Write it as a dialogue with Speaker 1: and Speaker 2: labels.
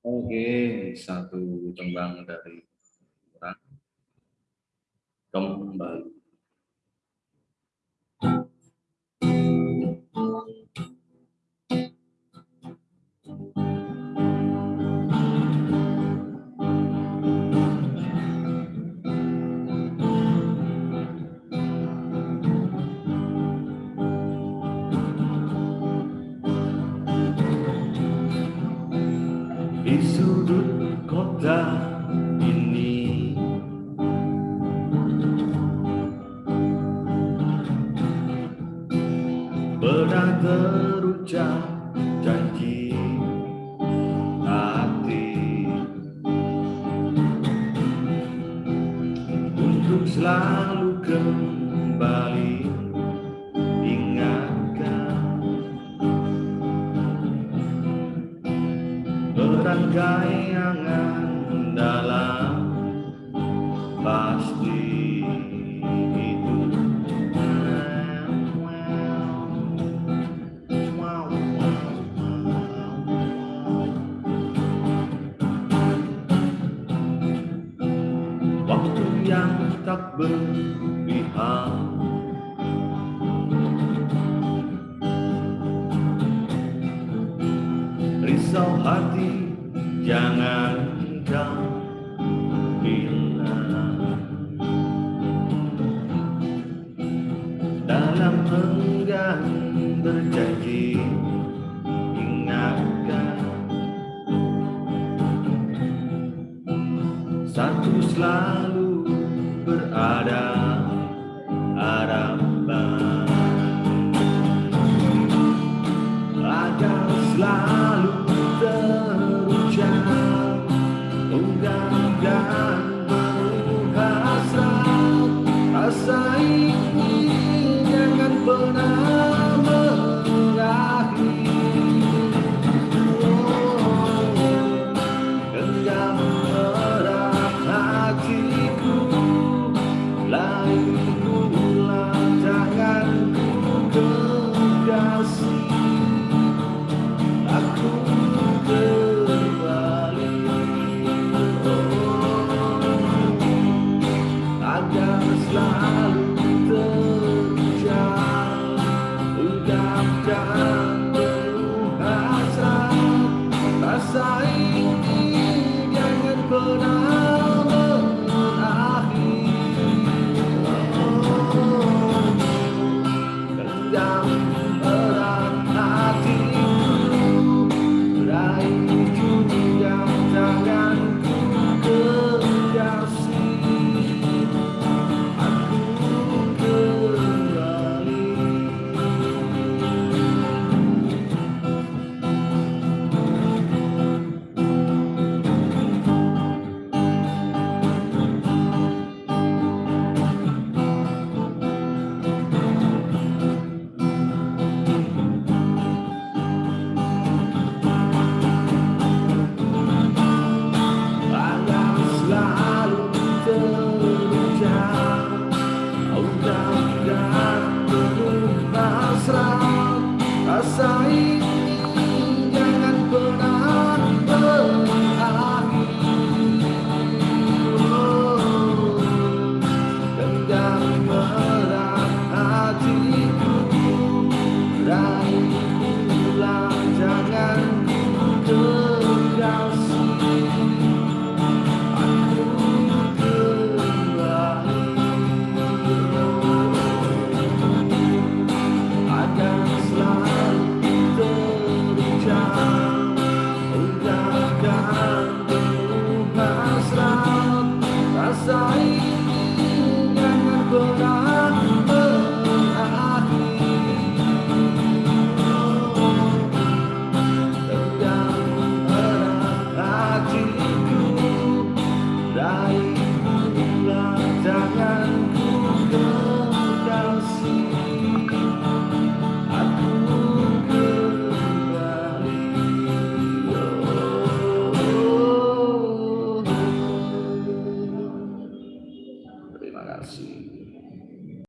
Speaker 1: Oke, satu tembang dari orang kembali. pernah terucap janji hati. Untuk selalu kembali ingatkan berangkai angan berpihak. Risau hati jangan kau bilang Dalam enggan berjanji ingatkan. Satu selalu berada harapan agar selalu terucap ungkap dan menghasrat rasa ini jangan pernah sorry.